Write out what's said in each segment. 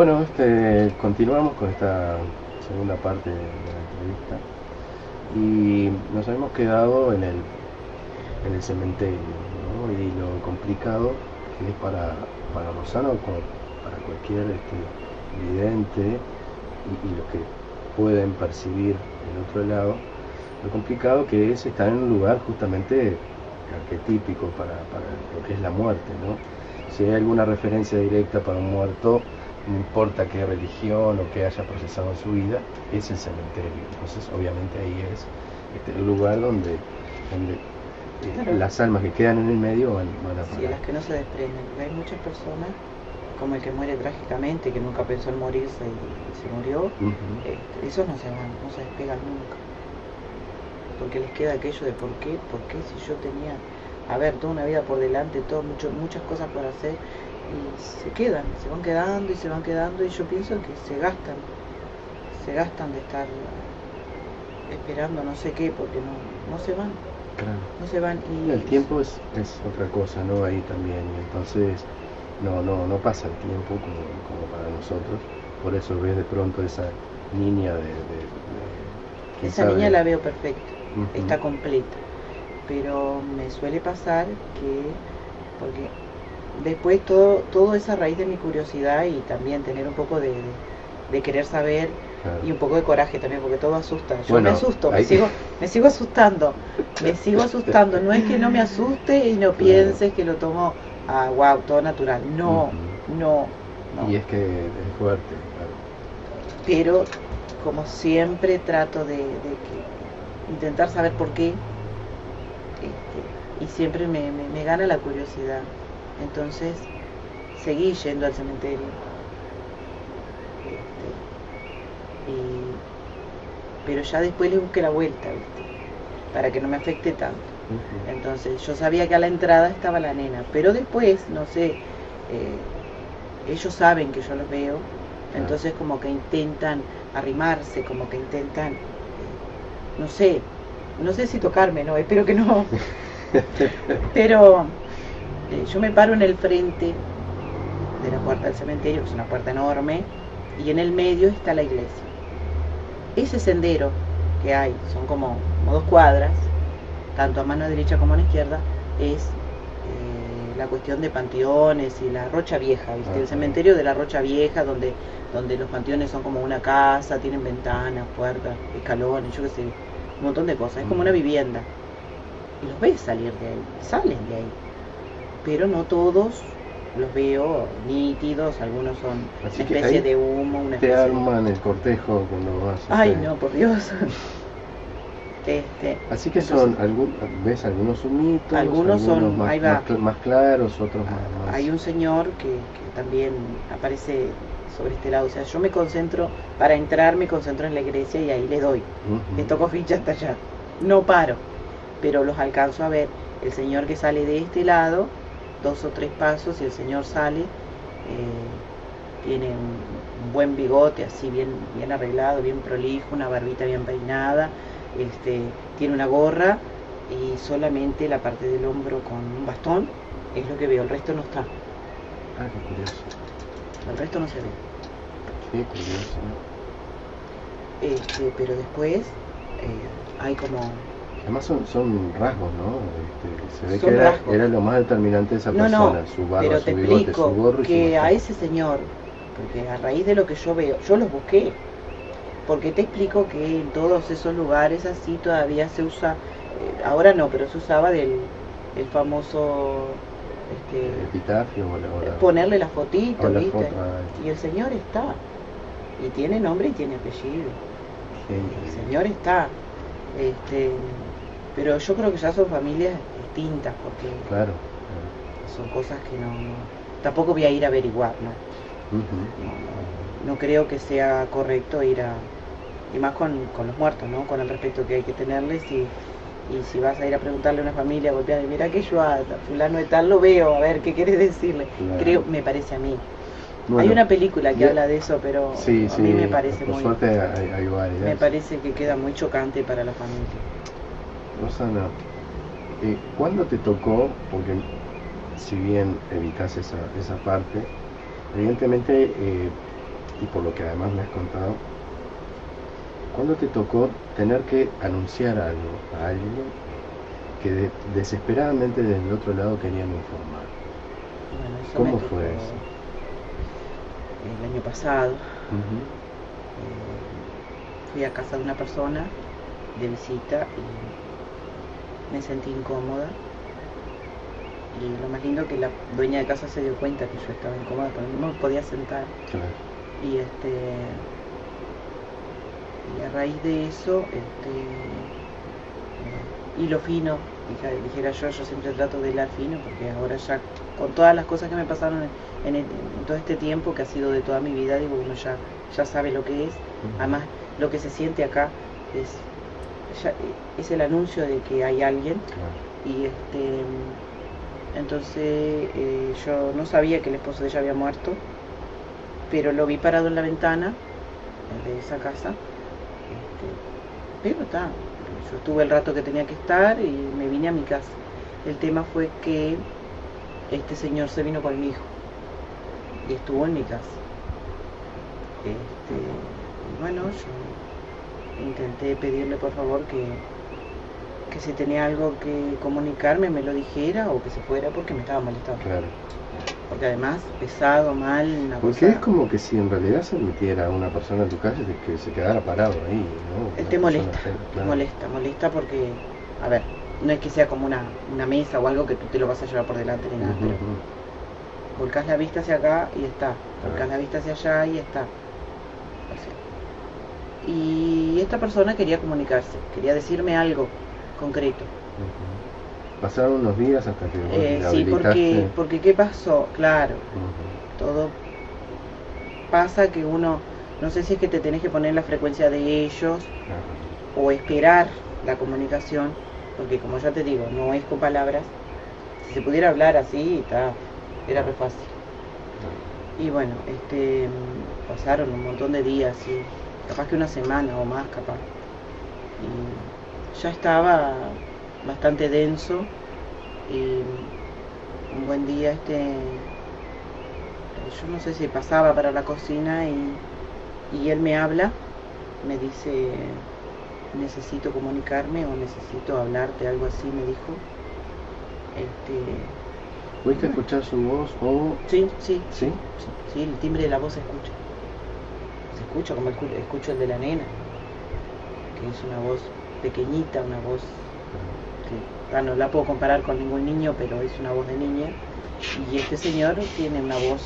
Bueno, este, continuamos con esta segunda parte de la entrevista y nos habíamos quedado en el, en el cementerio ¿no? y lo complicado que es para, para Rosano como para cualquier este, vidente y, y los que pueden percibir el otro lado, lo complicado que es estar en un lugar justamente arquetípico para, para lo que es la muerte, ¿no? Si hay alguna referencia directa para un muerto, no importa qué religión o qué haya procesado en su vida, es el cementerio. Entonces, obviamente ahí es este, el lugar donde, donde eh, Claro. las almas que quedan en el medio van, van a Sí, parar. las que no se desprenden. Hay muchas personas, como el que muere trágicamente, que nunca pensó en morirse y, se murió, este, esos no se van, no se despegan nunca. Porque les queda aquello de por qué, por qué si yo tenía, a ver, toda una vida por delante, todo, mucho, muchas cosas por hacer, y se quedan, se van quedando y se van quedando, y yo pienso que se gastan, se gastan de estar esperando no sé qué, porque no, no se van, Claro. no se van. Y El tiempo es, es otra cosa, ¿no? Ahí también. Entonces no, no, no pasa el tiempo como, como para nosotros. Por eso ves de pronto esa niña de... de- de- quién Esa sabe. niña la veo perfecta, está completa. Pero me suele pasar que, porque después todo, todo es a raíz de mi curiosidad y también tener un poco de, de- querer saber Claro. y un poco de coraje también, porque todo asusta. Yo Bueno, me asusto, me sigo, me sigo asustando, me sigo asustando. No es que no me asuste y no pienses que lo tomo a wow, todo natural. No, no, no. Y es que es fuerte, claro. pero como siempre trato de, de que intentar saber por qué este, y siempre me, me- me gana la curiosidad entonces seguí yendo al cementerio. Este, y- pero ya después le busqué la vuelta ¿viste? para que no me afecte tanto. Entonces yo sabía que a la entrada estaba la nena, pero después, no sé, eh, ellos saben que yo los veo, entonces como que intentan arrimarse, como que intentan, no sé, no sé si tocarme, no, espero que no, pero eh, yo me paro en el frente de la puerta del cementerio, que es una puerta enorme, y en el medio está la iglesia. Ese sendero que hay, son como, como dos cuadras, tanto a mano derecha como a la izquierda, es eh, la cuestión de panteones y la Rocha Vieja, ¿viste? El cementerio de la Rocha Vieja, donde, donde los panteones son como una casa, tienen ventanas, puertas, escalones, yo qué sé, un montón de cosas, es como una Ujú. vivienda. Y los ves salir de ahí, salen de ahí. Pero no todos los veo nítidos, algunos son Así una especie de humo, una Te especie de... arman el cortejo cuando vas. Ay, no, por Dios. Este, Así que son, algún, ves algunos humitos, Algunos son- más, ahí va. más cl- más claros, otros más, más- Hay un señor que, que también aparece sobre este lado. O sea, yo me concentro, para entrar me concentro en la iglesia y ahí le doy. Ujú. Le toco ficha hasta allá. No paro, pero los alcanzo a ver. El señor que sale de este lado, dos o tres pasos y el señor sale. eh, tiene un, buen bigote así bien, bien arreglado, bien prolijo, una barbita bien peinada. Este, tiene una gorra y solamente la parte del hombro con un bastón es lo que veo, el resto no está. Ah, qué curioso. El resto no se ve. Qué curioso. Este, pero después eh, hay como Además son, son rasgos, ¿no? Este, se ve Son que era, lo más determinante de esa No, no, persona, su barba, pero su te bigote, explico su gorro y su que a ese señor, porque a raíz de lo que yo veo, yo los busqué, porque te explico que en todos esos lugares así todavía se usa, eh, ahora no, pero se usaba del el famoso El este, epitafio o la, ponerle la fotito, la ¿viste? foto, ah, Y el señor está, y tiene nombre y tiene apellido. sí. El señor está. Este, pero yo creo que ya son familias distintas porque Claro. son cosas que no, no- tampoco voy a ir a averiguar, ¿no? No, no- no creo que sea correcto ir a y más con, con los muertos, ¿no? Con el respeto que hay que tenerles y, y si vas a ir a preguntarle a una familia golpeada, mira que yo a fulano de tal lo veo, a ver qué quieres decirle. Claro. Creo, me parece a mí. hay una película que habla de eso, pero Sí, a sí, mí me parece por muy suerte hay, hay varias. me parece que queda muy chocante para la familia. Rosana, eh, ¿cuándo te tocó? Porque si bien evitas esa, esa parte, evidentemente eh, y por lo que además me has contado, ¿cuándo te tocó tener que anunciar algo a alguien que desesperadamente desde el otro lado querían informar? ¿Cómo fue eso? El año pasado eh, fui a casa de una persona de visita y me sentí incómoda. Y lo más lindo que la dueña de casa se dio cuenta que yo estaba incómoda porque no me podía sentar. Y este y a raíz de eso este y lo fino dijera yo yo siempre trato de hilar fino porque ahora ya con todas las cosas que me pasaron en, todo este tiempo que ha sido de toda mi vida digo uno ya ya sabe lo que es. Además lo que se siente acá es es el anuncio de que hay alguien. Y este entonces eh, yo no sabía que el esposo de ella había muerto pero lo vi parado en la ventana de esa casa este, pero está yo estuve el rato que tenía que estar y me vine a mi casa. El tema fue que este señor se vino con mi hijo y estuvo en mi casa. Este, bueno yo intenté pedirle por favor que, que si tenía algo que comunicarme me lo dijera o que se fuera porque me estaba molestando. Claro. Porque además, pesado, mal, una Porque es como que si en realidad se admitiera a una persona en tu casa que se quedara parado ahí, ¿no? te molesta, molesta, molesta porque, a ver, no es que sea como una, una mesa o algo que tú te lo vas a llevar por delante ni nada, pero volcás la vista hacia acá y está, volcás la vista hacia allá y está y esta persona quería comunicarse, quería decirme algo concreto. Pasaron unos días hasta que eh, Sí, porque, porque ¿qué pasó? Claro, todo pasa que uno, no sé si es que te tenés que poner la frecuencia de ellos o esperar la comunicación, porque como ya te digo, no es con palabras. Si se pudiera hablar así, está, era re fácil. Y bueno, este, pasaron un montón de días y capaz que una semana o más capaz. Y ya estaba bastante denso y un buen día este yo no sé si pasaba para la cocina y, y él me habla, me dice necesito comunicarme o necesito hablarte, algo así me dijo. Este, ¿Pudiste escuchar su voz o...? Sí, sí, sí, sí, el timbre de la voz se escucha escucho como escucho el de la nena, que es una voz pequeñita, una voz que no la puedo comparar con ningún niño, pero es una voz de niña. Y este señor tiene una voz,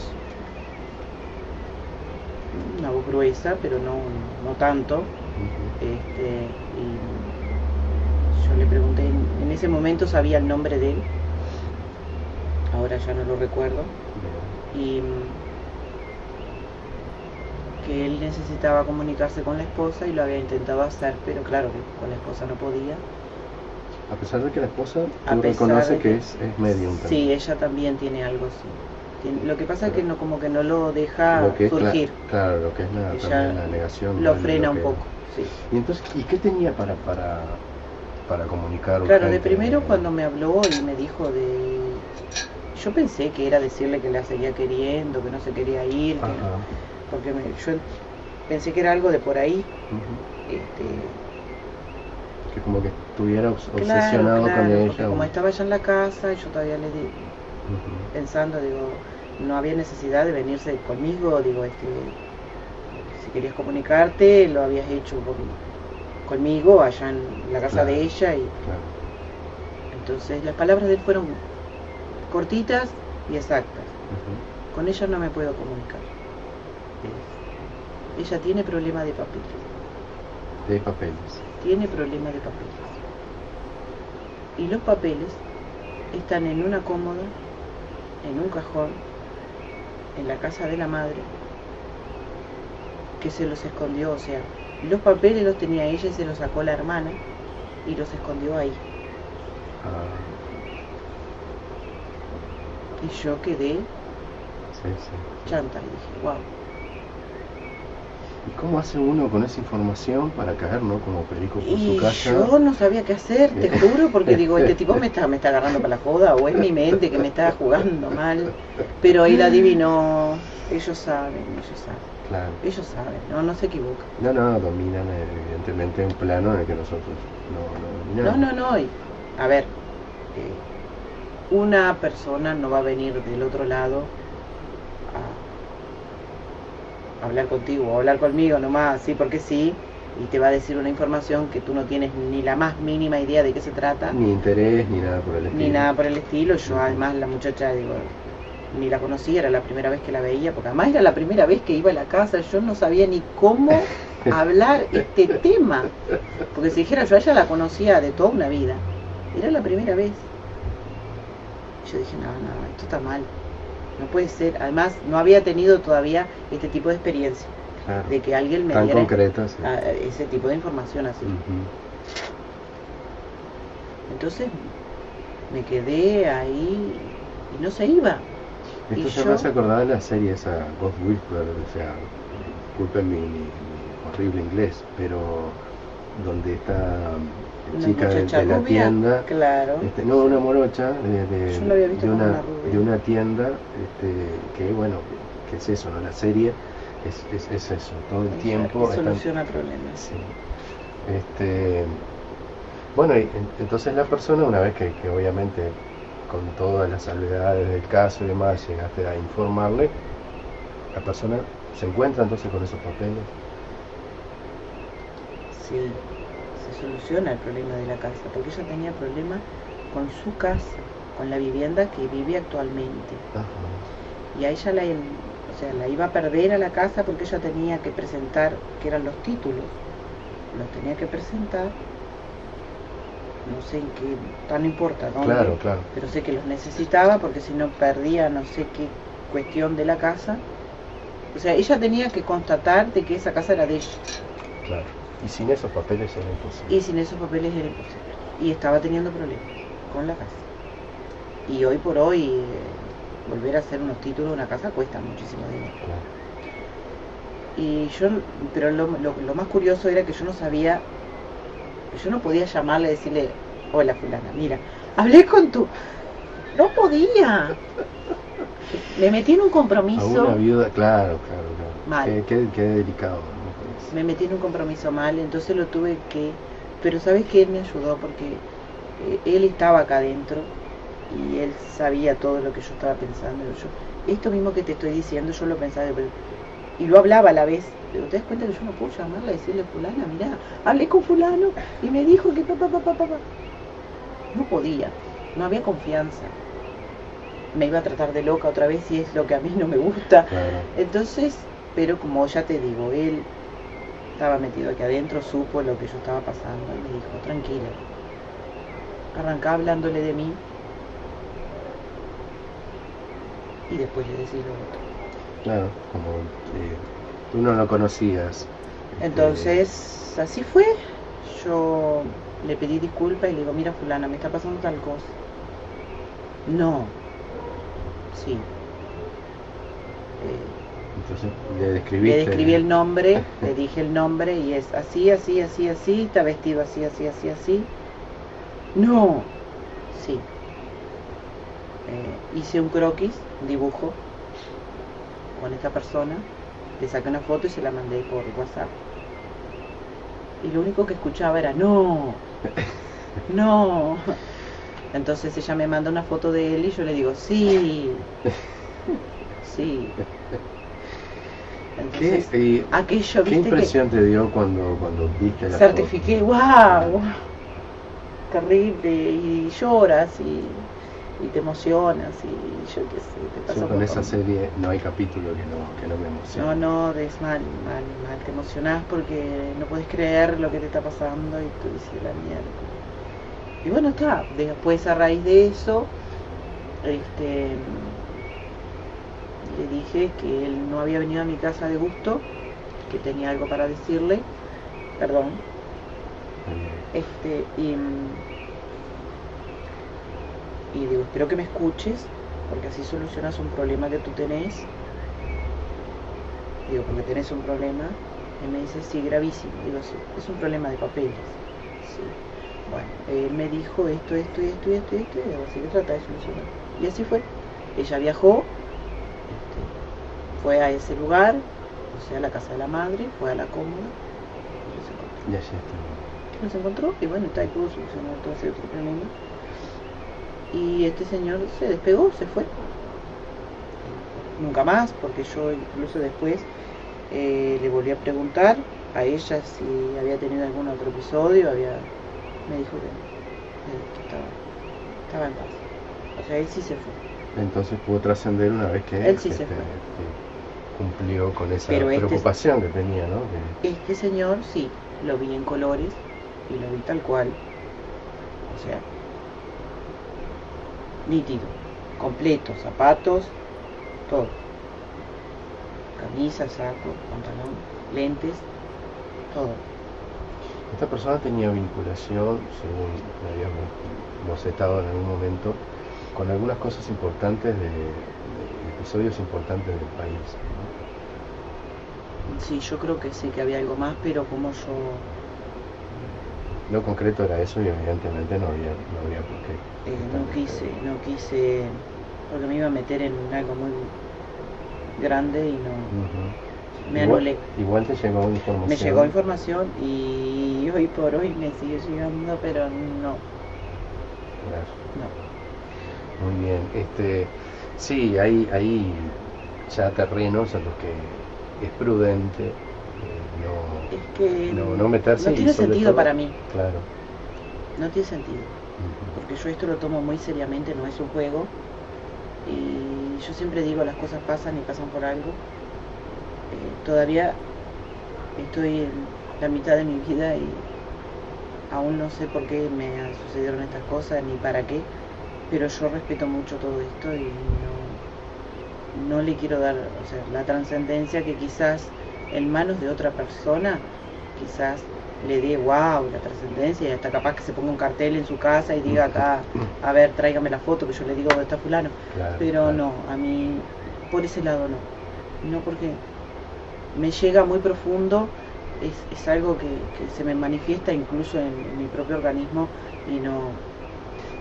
una voz gruesa, pero no, no tanto. Este, y yo le pregunté, en ese momento sabía el nombre de él, ahora ya no lo recuerdo. Y que él necesitaba comunicarse con la esposa y lo había intentado hacer, pero claro que con la esposa no podía. A pesar de que la esposa reconoce que, es, es medium Sí, ella también tiene algo así. lo que pasa es que no como que no lo deja surgir. claro, lo que es la, negación. Lo frena un poco, sí. Y entonces, ¿y qué tenía para, para, para comunicar? Claro, de primero cuando me habló y me dijo de... Yo pensé que era decirle que la seguía queriendo, que no se quería ir, porque yo pensé que era algo de por ahí. este, que como que estuviera obsesionado con ella. Como estaba ya en la casa, yo todavía le di, pensando, digo, no había necesidad de venirse conmigo, digo, este, si querías comunicarte, lo habías hecho conmigo allá en la casa de ella y entonces las palabras de él fueron cortitas y exactas. Con ella no me puedo comunicar ella tiene problema de papeles. De papeles. Tiene problema de papeles. Y los papeles están en una cómoda, en un cajón, en la casa de la madre, que se los escondió, o sea, los papeles los tenía ella y se los sacó la hermana y los escondió ahí. Ah. Y yo quedé chanta y dije, wow. ¿Y cómo hace uno con esa información para caer, no? Como perico por Y su casa. yo no sabía qué hacer, te juro, porque digo, este tipo me está, me está agarrando para la joda, o es mi mente que me está jugando mal. Pero él adivinó, ellos saben, ellos saben, Claro. ellos saben, no, no se equivocan. No, no, dominan eh, evidentemente un plano en el que nosotros no, no No, dominamos. no, no, y, a ver, eh, una persona no va a venir del otro lado a hablar contigo o hablar conmigo nomás, sí, porque sí, y te va a decir una información que tú no tienes ni la más mínima idea de qué se trata. Ni interés, ni nada por el estilo. ni nada por el estilo. Yo además la muchacha, digo, ni la conocía, era la primera vez que la veía, porque además era la primera vez que iba a la casa, yo no sabía ni cómo hablar este tema. Porque si dijera yo a ella la conocía de toda una vida, era la primera vez. Yo dije, no, no, esto está mal. No puede ser. Además, no había tenido todavía este tipo de experiencia, Claro. de que alguien me Tan diera sí. ese tipo de información así. Entonces me quedé ahí y no se iba. Esto Y se yo- me hace acordar de la serie esa Ghost Whisperer, o sea, disculpen mi, mi- mi horrible inglés, pero donde esta Una chica de, de la rubia, tienda, Claro. este, no una morocha de, de- Yo la había visto de como una, de una tienda, este, que bueno, que es eso, ¿no? La serie es, es, es eso, todo el tiempo están- soluciona problemas. Sí. Este, bueno, y entonces la persona, una vez que, que obviamente con todas las salvedades del caso y demás llegaste a informarle, la persona se encuentra entonces con esos papeles. Sí, se soluciona el problema de la casa, porque ella tenía problemas con su casa, con la vivienda que vive actualmente. Ajá. Y a ella la, o sea, la iba a perder a la casa porque ella tenía que presentar, que eran los títulos, los tenía que presentar, no sé en qué, tan importa, ¿no? Claro, claro. pero sé que los necesitaba porque si no perdía no sé qué cuestión de la casa. O sea, ella tenía que constatar de que esa casa era de ella Claro. Y sin esos papeles era imposible. y sin esos papeles era imposible. Y estaba teniendo problemas con la casa. Y hoy por hoy eh, volver a hacer unos títulos de una casa cuesta muchísimo dinero. Claro. Y yo, pero lo, lo- lo más curioso era que yo no sabía, yo no podía llamarle y decirle, hola fulana, mira, hablé con tu... No podía. Me metí en un A compromiso, una viuda, claro, claro, claro. Mal. Qué, qué- qué delicado. ¿no? Me metí en un compromiso mal, entonces lo tuve que... Pero sabes que él me ayudó porque eh, él estaba acá adentro y él sabía todo lo que yo estaba pensando. Yo, esto mismo que te estoy diciendo, yo lo pensaba, pero- y lo hablaba a la vez. Pero te das cuenta que yo no puedo llamarla y decirle, fulana, mirá, hablé con fulano y me dijo que papá, papá, papá. No podía, no había confianza. Me iba a tratar de loca otra vez y es lo que a mí no me gusta. Claro. Entonces, pero como ya te digo, él estaba metido aquí adentro, supo lo que yo estaba pasando y me dijo, tranquila. Arrancá hablándole de mí y después le decís lo otro. Claro, como eh, tú no lo conocías. este, Entonces, así fue. Yo le pedí disculpas y le digo, mira fulana, me está pasando tal cosa. No. Sí. Eh, Entonces le describiste. Le describí el nombre, le dije el nombre y es así, así, así, así, está vestido así, así, así, así. No, sí. Eh, hice un croquis, un dibujo con esta persona, le saqué una foto y se la mandé por WhatsApp. Y lo único que escuchaba era no, no. Entonces ella me manda una foto de él y yo le digo sí, sí. ¿Qué, Entonces, eh, aquello, ¿qué viste impresión te dio cuando, cuando viste la certifiqué, wow, terrible, y lloras y, y te emocionas y yo qué sé, te pasa Yo con esa serie no hay capítulo que no, que no me emocione. No, no, es mal, mal, mal, te emocionás porque no puedes creer lo que te está pasando y tú dices la mierda. Y bueno, está, después a raíz de eso, este, le dije que él no había venido a mi casa de gusto, que tenía algo para decirle, perdón, este, y, y digo, espero que me escuches, porque así solucionas un problema que tú tenés. Digo, porque tenés un problema. Y me dice, sí, gravísimo. Digo, sí, es un problema de papeles. Sí. Bueno, él me dijo esto, esto y esto y esto y esto, y así que trata de solucionar. Y así fue. Ella viajó, fue a ese lugar, o sea, a la casa de la madre, fue a la cómoda, y los encontró. Y allí está. Los encontró, y bueno, pudo solucionar todo ese otro problema. Y este señor se despegó, se fue. Nunca más, porque yo incluso después eh, le volví a preguntar a ella si había tenido algún otro episodio, había me dijo que, eh, que estaba, estaba en paz. O sea, él sí se fue. Entonces pudo trascender una vez que, Él sí se este, fue. que cumplió con esa Pero este- preocupación que tenía, ¿no? Que- Este señor sí, lo vi en colores y lo vi tal cual. O sea, nítido, completo, zapatos, todo. Camisa, saco, pantalón, lentes, todo. Esta persona tenía vinculación, según habíamos estado en algún momento, con algunas cosas importantes de, de episodios importantes del país. Sí, yo creo que sí que había algo más, pero como yo. Lo concreto era eso y evidentemente no había, no había por qué. eh, no quise, no quise, porque me iba a meter en algo muy grande y no me Igual- anulé. Igual te llegó información. Me llegó información y hoy por hoy me sigue llegando, pero no, Claro. no. Muy bien. Este, sí, hay, hay ya terrenos en los que es prudente eh, Es que no, no, no meterse. no tiene sentido todo- para mí, Claro. no tiene sentido, porque yo esto lo tomo muy seriamente, no es un juego. Y yo siempre digo, las cosas pasan y pasan por algo. Eh, todavía estoy en la mitad de mi vida y aún no sé por qué me sucedieron estas cosas ni para qué, pero yo respeto mucho todo esto y no, no le quiero dar o sea, la trascendencia que quizás en manos de otra persona quizás le dé wow la trascendencia y hasta capaz que se ponga un cartel en su casa y diga acá a ver tráigame la foto que yo le digo dónde está fulano Claro, pero claro. no a mí por ese lado no. No porque me llega muy profundo es, es algo que, que se me manifiesta incluso en, en mi propio organismo y no.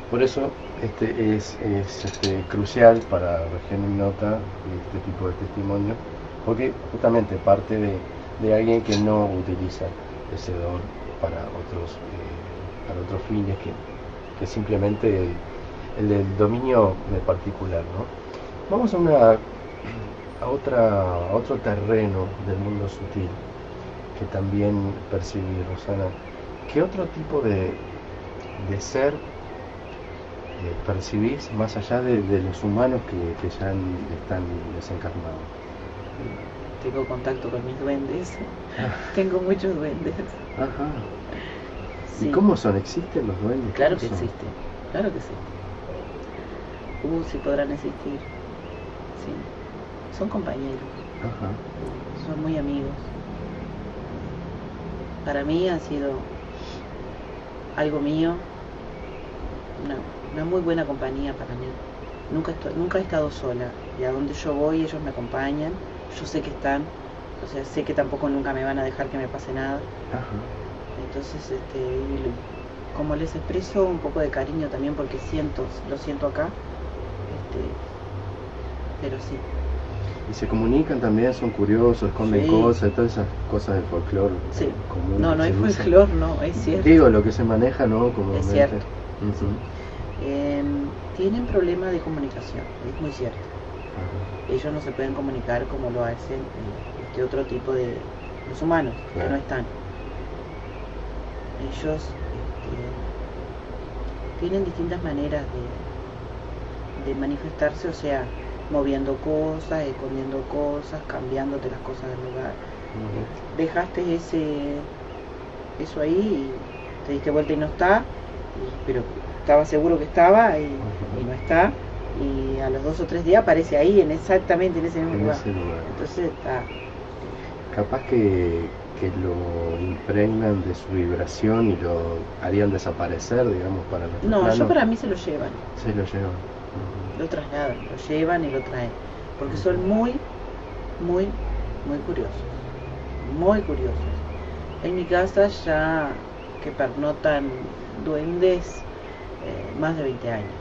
Por eso este, es, es este, crucial para Región Ignota este tipo de testimonio, porque justamente parte de, de alguien que no utiliza ese don para otros, eh, para otros fines que, que simplemente el, el del dominio de particular. ¿no? Vamos a, una, a, otra, otro terreno del mundo sutil que también percibí, Rosana. ¿Qué otro tipo de, de ser percibís más allá de, de los humanos que, que ya están desencarnados? tengo contacto con mis duendes tengo muchos duendes Ajá. Sí. ¿Y cómo son? ¿Existen los duendes? claro ¿Cómo que son? existe claro que existe uh si podrán existir sí son compañeros Ajá. son muy amigos. Para mí han sido algo mío, una, una muy buena compañía para mí. Nunca, estoy, nunca he estado sola y a donde yo voy ellos me acompañan, yo sé que están, o sea, sé que tampoco nunca me van a dejar que me pase nada. Ajá. Entonces, este, como les expreso un poco de cariño también porque siento, lo siento acá, este, pero sí, Y se comunican también, son curiosos, esconden Sí. cosas, todas esas cosas del folclore sí. común. No, no es folclore, no, es cierto. Digo, lo que se maneja, ¿no? Como cierto. Ujú. Eh, tienen problemas de comunicación, es muy cierto. Ajá. Ellos no se pueden comunicar como lo hacen eh, este otro tipo de los humanos que no están. Ellos este, tienen distintas maneras de, de manifestarse, o sea, moviendo cosas, escondiendo cosas, cambiándote las cosas del lugar. Ujú. Dejaste ese eso ahí y te diste vuelta y no está, y- pero estaba seguro que estaba y, y no está. Y a los dos o tres días aparece ahí, en exactamente en ese mismo En lugar. ese lugar. Entonces está. Capaz que, que lo impregnan de su vibración y lo harían desaparecer, digamos, para nuestro No, yo para mí se lo llevan, Se lo llevan. Lo trasladan, lo llevan y lo traen. Porque son muy, muy, muy curiosos. muy curiosos. En mi casa ya que pernotan duendes más de 20 años.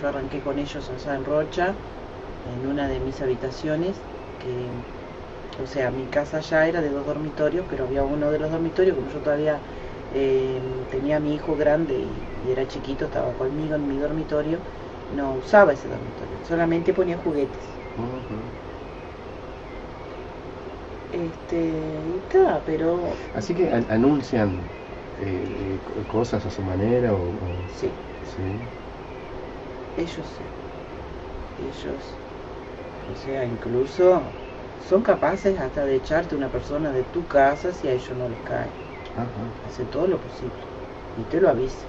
Yo arranqué con ellos en Rocha, en una de mis habitaciones, que, o sea, mi casa ya era de dos dormitorios, pero había uno de los dormitorios, como yo todavía eh, tenía a mi hijo grande y, y, era chiquito, estaba conmigo en mi dormitorio, no usaba ese dormitorio, solamente ponía juguetes. Este, y está, pero... Así que an anuncian eh, cosas a su manera o, o... Sí. sí. Ellos sí. Ellos, o sea, incluso son capaces hasta de echarte una persona de tu casa si a ellos no les cae. Ajá. Hace todo lo posible y te lo avisa.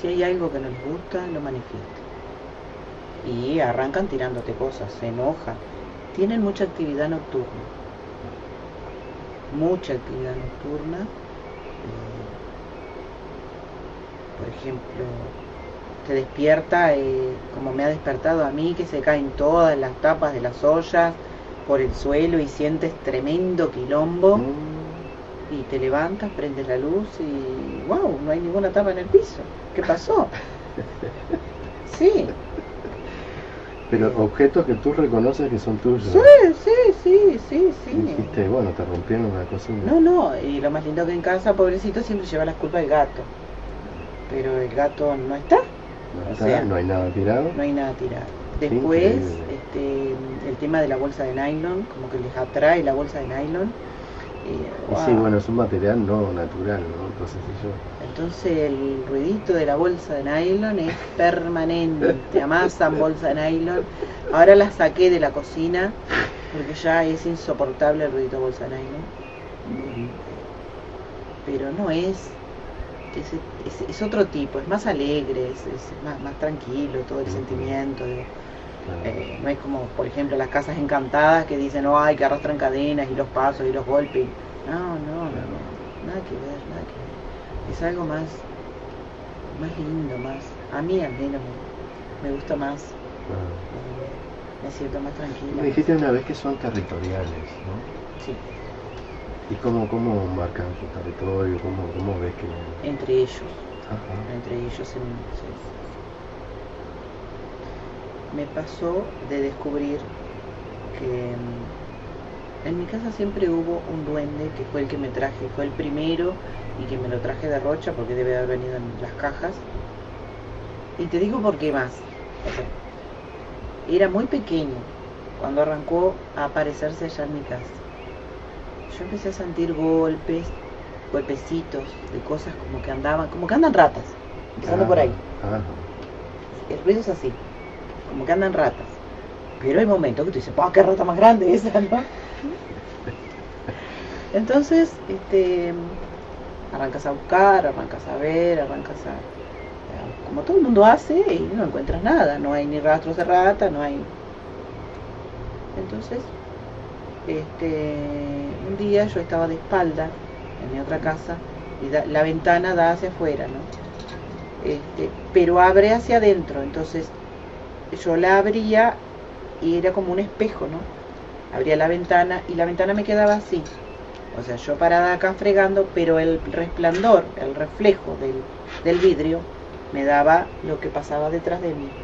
Si hay algo que no les gusta, lo manifiesta. Y arrancan tirándote cosas, se enojan. Tienen mucha actividad nocturna. Mucha actividad nocturna. Eh, por ejemplo, te despierta, eh, como me ha despertado a mí, que se caen todas las tapas de las ollas por el suelo y sientes tremendo quilombo. Mm. Y te levantas, prendes la luz y wow, no hay ninguna tapa en el piso. ¿Qué pasó? Sí, Pero objetos que tú reconoces que son tuyos. sí, sí, sí, sí, sí. Dijiste, bueno, te rompieron una cocina. No, no, y lo más lindo que en casa, pobrecito, siempre lleva la culpa del gato. Pero el gato no está, No, o está, sea, no hay nada tirado. no hay nada tirado. Después, increíble. este, el tema de la bolsa de nylon, como que les atrae la bolsa de nylon. y, Y wow. sí, bueno, es un material no natural, ¿no? Entonces yo... Entonces el ruidito de la bolsa de nylon es permanente, amasan bolsa de nylon. Ahora la saqué de la cocina porque ya es insoportable el ruidito de bolsa de nylon. Pero no es, es, es- es otro tipo, es más alegre, es, es más, más tranquilo todo el sentimiento. Claro. Eh, no es como, por ejemplo, las casas encantadas que dicen, no, hay que arrastran cadenas y los pasos y los golpes. No, no, no, no, nada que ver, nada que ver. Es algo más, más lindo, más, a mí al menos me, me gusta más, Claro. eh, me siento más tranquila. Me dijiste una vez que son territoriales, ¿no? Sí, ¿Y cómo, cómo marcan su territorio? ¿Cómo, cómo ves que...? entre ellos, Ajá. entre ellos en, sí, sí. Me pasó de descubrir que mm, en mi casa siempre hubo un duende que fue el que me traje, fue el primero y que me lo traje de Rocha porque debe haber venido en las cajas. Y te digo por qué más. O sea, era muy pequeño cuando arrancó a aparecerse allá en mi casa. Yo empecé a sentir golpes, golpecitos de cosas como que andaban, como que andan ratas, empezando por ahí. Ajá. El ruido es así, como que andan ratas. Pero hay momentos que tú dices, ¡pah, qué rata más grande esa, ¿no? Entonces, este, arrancas a buscar, arrancas a ver, arrancas a... Como todo el mundo hace y no encuentras nada, no hay ni rastros de rata, no hay... Entonces, este, un día yo estaba de espalda en mi otra casa y la ventana da hacia afuera, ¿no? Este, pero abre hacia adentro, entonces yo la abría y era como un espejo, ¿no? Abría la ventana y la ventana me quedaba así. O sea, yo parada acá fregando, pero el resplandor, el reflejo del, del vidrio, me daba lo que pasaba detrás de mí.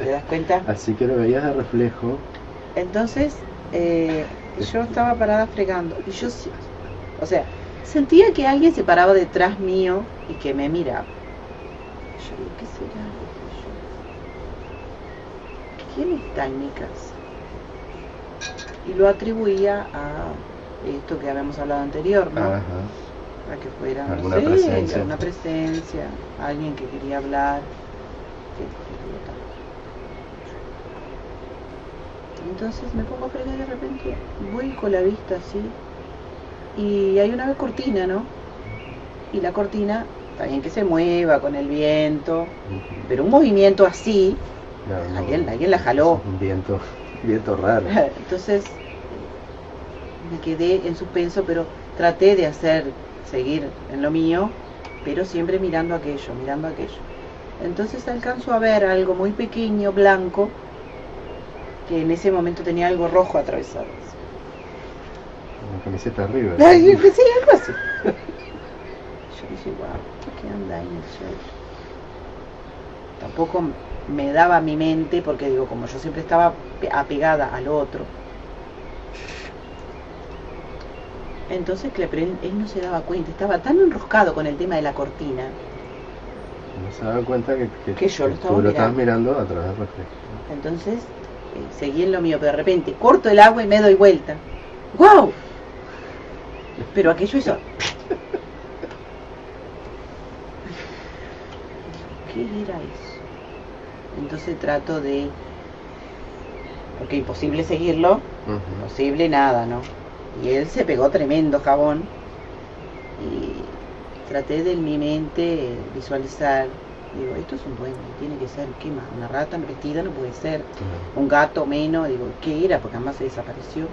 ¿Te das cuenta? Así que lo veías de reflejo. Entonces, eh, yo estaba parada fregando y yo, sí- o sea, sentía que alguien se paraba detrás mío y que me miraba. Yo digo, ¿qué será? ¿Quién está en mi casa? Y lo atribuía a esto que habíamos hablado anterior, ¿no? Ajá. A que fuera, Alguna sé, presencia. alguna presencia, alguien que quería hablar. Entonces me pongo a fregar y de repente voy con la vista así y hay una cortina, ¿no? Y la cortina, está bien que se mueva con el viento, pero un movimiento así, No, no. alguien, alguien la jaló. Un viento, viento raro. Entonces me quedé en suspenso, pero traté de hacer, seguir en lo mío, pero siempre mirando aquello, mirando aquello. Entonces alcanzo a ver algo muy pequeño, blanco, que en ese momento tenía algo rojo atravesado. Una camiseta arriba. Ay, sí, algo así. Yo dije, wow, ¿qué anda ahí en el suelo? Tampoco me daba mi mente, porque digo, como yo siempre estaba apegada al otro, entonces Clepren, él no se daba cuenta, estaba tan enroscado con el tema de la cortina. No se daba cuenta que, que, yo lo, estaba tú lo estabas mirando a través del reflejo. Entonces, eh, seguí en lo mío, pero de repente corto el agua y me doy vuelta. ¡Wow! Pero aquello hizo... ¿Qué era eso? Entonces trato de... Porque imposible seguirlo, imposible nada, ¿no? Y él se pegó tremendo jabón y traté de en mi mente visualizar, digo, esto es un duende, tiene que ser, ¿qué más? Una rata vestida no puede ser, un gato menos, digo, ¿qué era? Porque además se desapareció.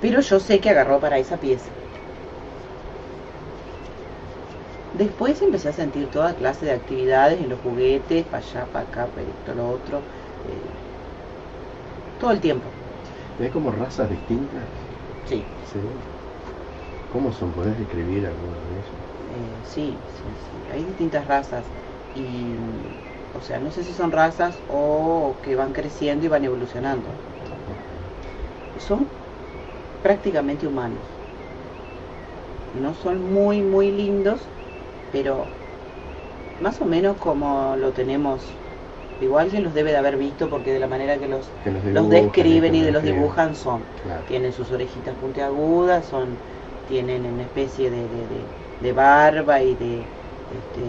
Pero yo sé que agarró para esa pieza. Después empecé a sentir toda clase de actividades en los juguetes, para allá, para acá, para esto, lo otro, eh, todo el tiempo. ¿Hay como razas distintas? Sí. ¿Cómo son? ¿Podés describir alguna de ellas? Eh, sí, sí, sí. Hay distintas razas y, o sea, no sé si son razas o que van creciendo y van evolucionando. Son prácticamente humanos. No son muy, muy lindos, pero más o menos como lo tenemos igual que los debe de haber visto porque de la manera que los, los, describen y de los dibujan son. Tienen sus orejitas puntiagudas, son, tienen una especie de, de, barba y de este,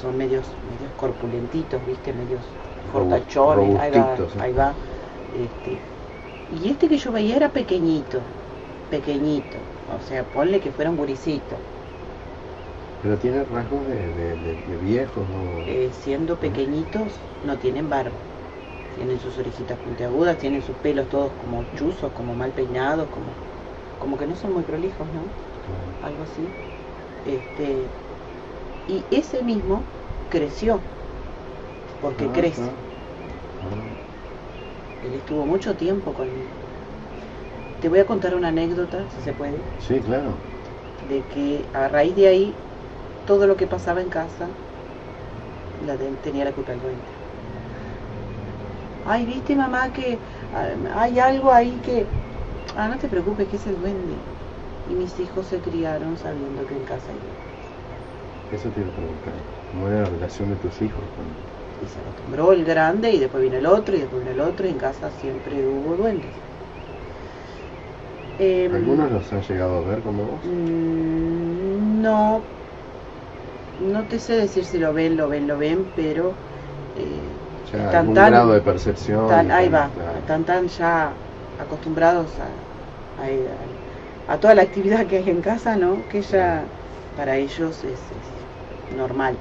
son medios, medios corpulentitos, viste, medios fortachones, ahí va, ahí va. Este, y este que yo veía era pequeñito, pequeñito, o sea, ponle que fuera un guricito pero tiene rasgos de, viejos, ¿no? Eh, siendo pequeñitos no tienen barba. Tienen sus orejitas puntiagudas, tienen sus pelos todos como chuzos, como mal peinados, como, como que no son muy prolijos, ¿no? Algo así. Este, y ese mismo creció, porque ah, crece. Él estuvo mucho tiempo conmigo. Te voy a contar una anécdota, si se puede. Sí, claro. De que a raíz de ahí todo lo que pasaba en casa la tenía la culpa el duende. Ay, viste mamá que ah, hay algo ahí que... Ah, no te preocupes, que es el duende. Y mis hijos se criaron sabiendo que en casa hay Eso te iba a preguntar. ¿Cómo era la relación de tus hijos? Y se acostumbró el grande y después vino el otro y después vino el otro y en casa siempre hubo duendes. Em, ¿Algunos los han llegado a ver como vos? Mm, no, no te sé decir si lo ven, lo ven, lo ven, pero eh, están tan, grado de percepción. ahí va, están tan ya acostumbrados a, a, toda la actividad que hay en casa, ¿no? Que ya para ellos es, normal.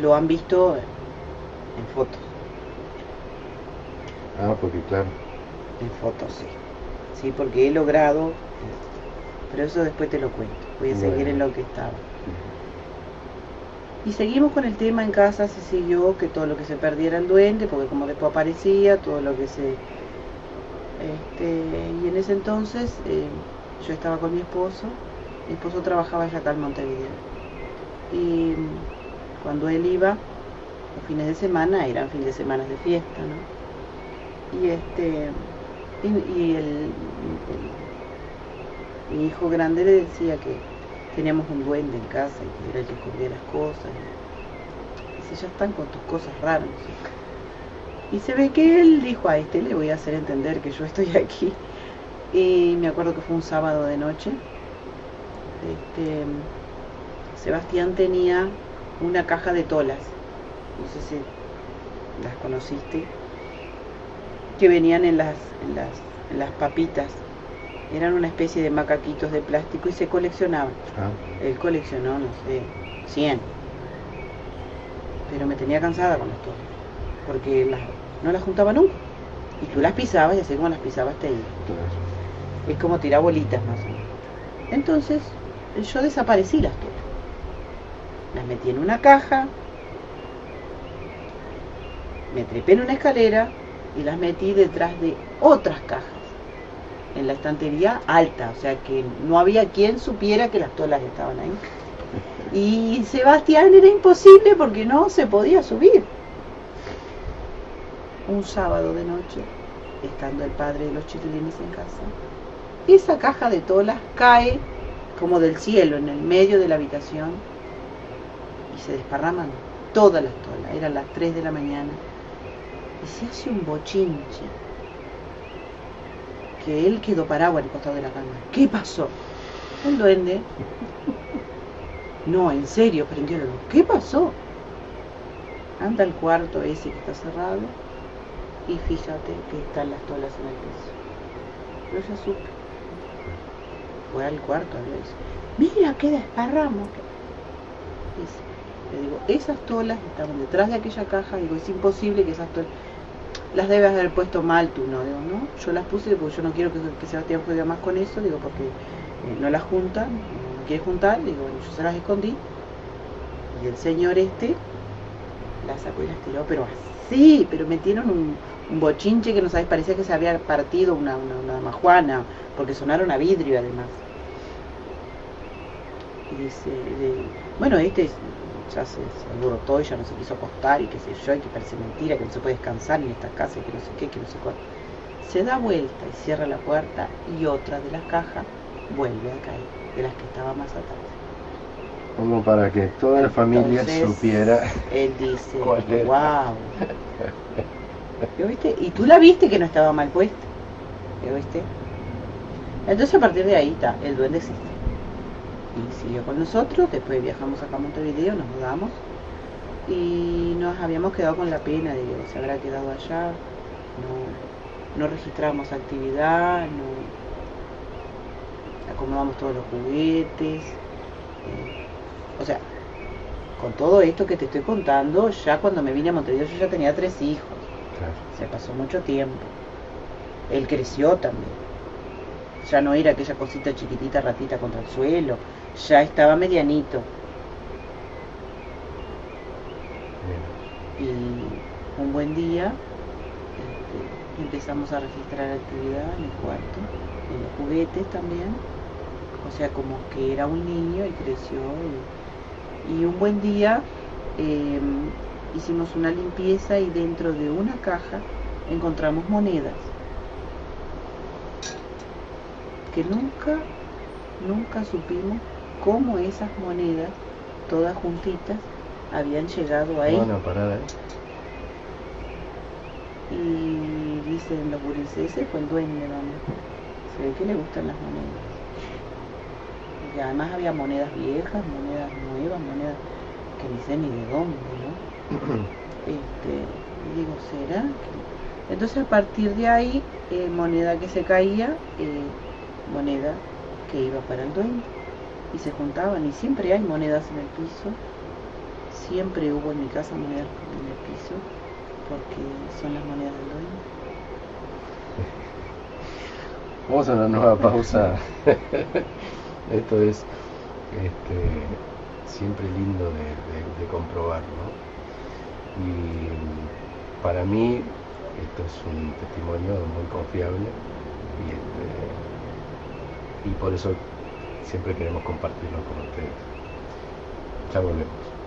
Lo han visto en fotos. Ah, porque claro. En fotos, sí. Sí, porque he logrado, pero eso después te lo cuento. Voy a seguir en lo que estaba. Y seguimos con el tema en casa, se siguió que todo lo que se perdiera el duende, porque como después aparecía, todo lo que se... Este, y en ese entonces eh, yo estaba con mi esposo, mi esposo trabajaba allá acá en Montevideo. Y cuando él iba, los fines de semana eran fines de semana de fiesta, ¿no? Y este y, el, mi hijo grande le decía que teníamos un duende en casa y era el que escondía las cosas. Y dice, ya están con tus cosas raras. Y se ve que él dijo, a este le voy a hacer entender que yo estoy aquí. Y me acuerdo que fue un sábado de noche. Este, Sebastián tenía una caja de tolas. No sé si las conociste. Que venían en las, en las, en las papitas eran una especie de macaquitos de plástico y se coleccionaban. Ah. Él coleccionó, no sé, 100. Pero me tenía cansada con esto, porque no las juntaba nunca. Y tú las pisabas y así como las pisabas te iba. Es como tirar bolitas más o menos. Entonces, yo desaparecí las todas. Las metí en una caja me trepé en una escalera y las metí detrás de otras cajas en la estantería alta, o sea que no había quien supiera que las tolas estaban ahí. Y Sebastián era imposible porque no se podía subir. Un sábado de noche, estando el padre de los chiquilines en casa, esa caja de tolas cae como del cielo en el medio de la habitación y se desparraman todas las tolas. Eran las 3 de la mañana y se hace un bochinche que él quedó parado al costado de la cama. ¿Qué pasó? El duende. No, en serio, prendió la. ¿Qué pasó? Anda al cuarto ese que está cerrado y fíjate que están las tolas en el piso. Pero ya supe. Fue al cuarto, le dice, mira qué desparramos. Dice, le digo, esas tolas estaban detrás de aquella caja, digo, es imposible que esas tolas las debes haber puesto mal tú, no, digo, no, yo las puse porque yo no quiero que, que Sebastián juegue más con eso, digo, porque eh, no las junta, no quiere juntar, digo, bueno, yo se las escondí, y el señor este las sacó y las tiró, pero así, pero metieron un, bochinche que no sabes, parecía que se había partido una, una, una majuana, porque sonaron a vidrio además. Y dice, bueno, este ya se, se alborotó y ya no se quiso acostar y qué sé yo, y que parece mentira, que no se puede descansar en esta casa y que no sé qué, que no sé cuál. Se da vuelta y cierra la puerta y otra de las cajas vuelve a caer, de las que estaba más atrás. Como para que toda la familia Entonces, supiera. Él dice, wow. ¿Lo viste? Y tú la viste que no estaba mal puesta. ¿Lo viste? Entonces a partir de ahí está, el duende existe. Y siguió con nosotros, después viajamos acá a Montevideo, nos mudamos. Y nos habíamos quedado con la pena de que se habrá quedado allá, no, no registramos actividad, no. Acomodamos todos los juguetes, eh, o sea, con todo esto que te estoy contando, ya cuando me vine a Montevideo yo ya tenía tres hijos, Claro. se pasó mucho tiempo, él creció también. Ya no era aquella cosita chiquitita ratita contra el suelo, ya estaba medianito. Y un buen día este, empezamos a registrar actividad en el cuarto, en los juguetes también, o sea, como que era un niño y creció. Y, y un buen día eh, hicimos una limpieza y dentro de una caja encontramos monedas que nunca, nunca supimos cómo esas monedas, todas juntitas, habían llegado ahí. Bueno, parada, ¿eh? Y dicen los gurises, ese fue el dueño, ¿no? Se ve que le gustan las monedas. Y además había monedas viejas, monedas nuevas, monedas que ni sé ni de dónde, ¿no? Este, y digo, ¿será? que-?". Entonces a partir de ahí, eh, moneda que se caía, eh, moneda que iba para el dueño. Y se juntaban, y siempre hay monedas en el piso. Siempre hubo en mi casa monedas en el piso, porque son las monedas del dueño. Vamos a una nueva pausa. Esto es este, siempre lindo de, de- de comprobar, ¿no? Y para mí esto es un testimonio muy confiable y, este, y por eso siempre queremos compartirlo con ustedes. Ya volvemos.